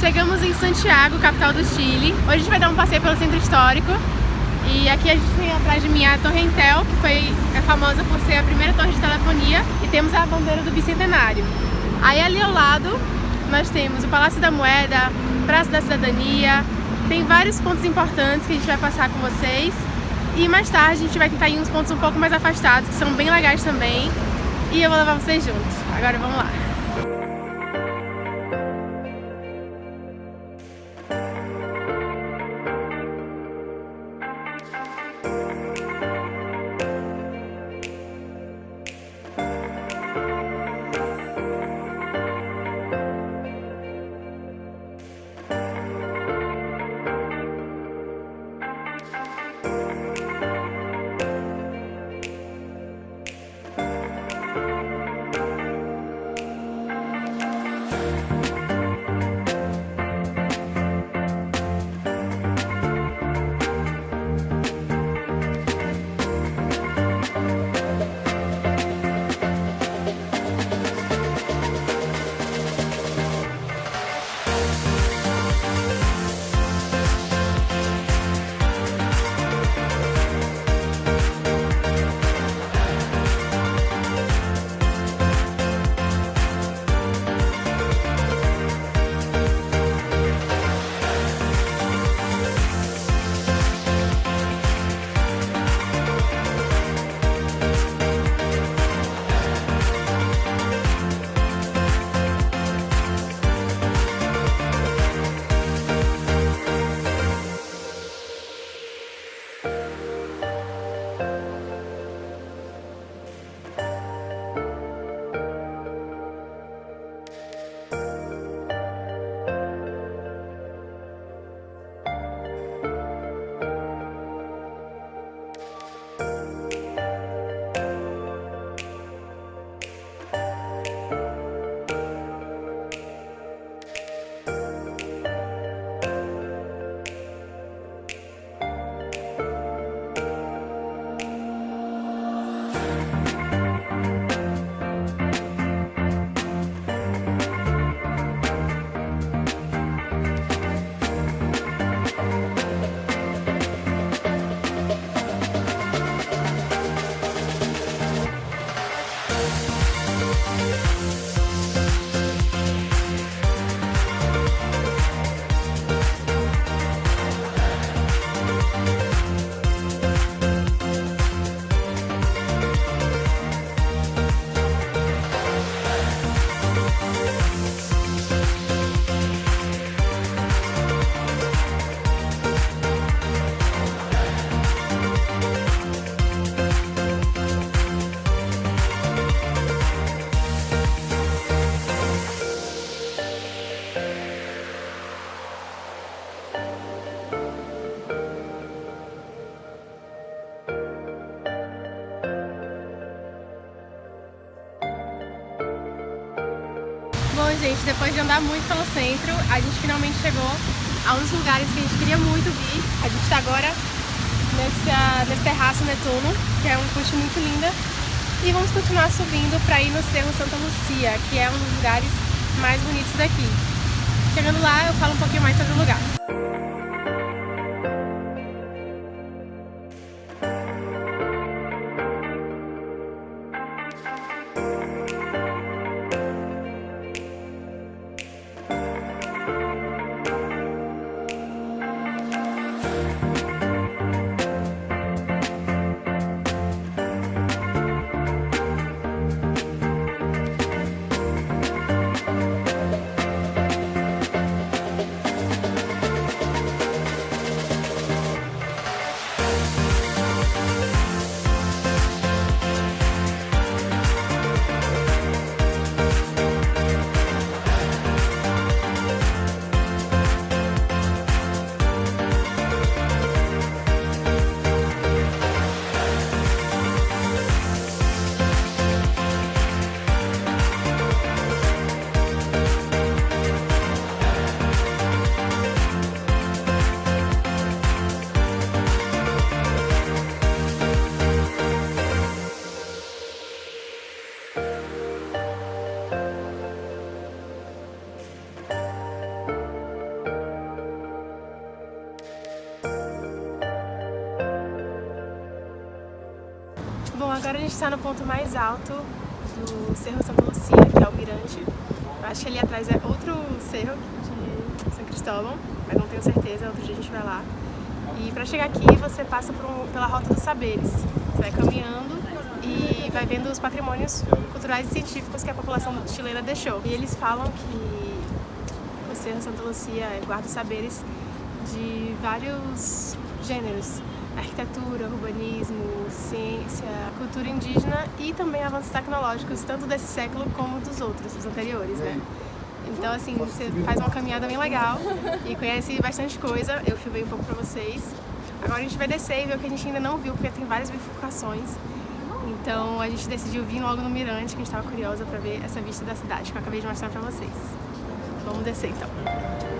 Chegamos em Santiago, capital do Chile. Hoje a gente vai dar um passeio pelo centro histórico. E aqui a gente tem atrás de mim a Torre Entel, que foi é famosa por ser a primeira torre de telefonia. E temos a bandeira do Bicentenário. Aí ali ao lado nós temos o Palácio da Moeda, Praça da Cidadania. Tem vários pontos importantes que a gente vai passar com vocês. E mais tarde a gente vai tentar ir uns pontos um pouco mais afastados, que são bem legais também. E eu vou levar vocês juntos. Agora vamos lá. Bom, gente, depois de andar muito pelo centro, a gente finalmente chegou a um dos lugares que a gente queria muito vir. A gente está agora nessa, nesse terraço Netuno, que é uma fonte muito linda. E vamos continuar subindo para ir no Cerro Santa Lucia, que é um dos lugares mais bonitos daqui. Chegando lá, eu falo um pouquinho mais sobre o lugar. Gente está no ponto mais alto do Cerro Santa Lucia, que é o Mirante. Eu acho que ali atrás é outro cerro de São Cristóvão, mas não tenho certeza, outro dia a gente vai lá. E para chegar aqui você passa um, pela Rota dos Saberes. Você vai caminhando e vai vendo os patrimônios culturais e científicos que a população chilena deixou. E eles falam que o Cerro Santa Lucia guarda saberes de vários gêneros arquitetura, urbanismo, ciência, cultura indígena e também avanços tecnológicos, tanto desse século como dos outros, dos anteriores, né? Então, assim, você faz uma caminhada bem legal e conhece bastante coisa. Eu filmei um pouco pra vocês. Agora a gente vai descer e ver o que a gente ainda não viu, porque tem várias bifurcações. Então a gente decidiu vir logo no mirante, que a gente estava curiosa para ver essa vista da cidade, que eu acabei de mostrar pra vocês. Vamos descer então.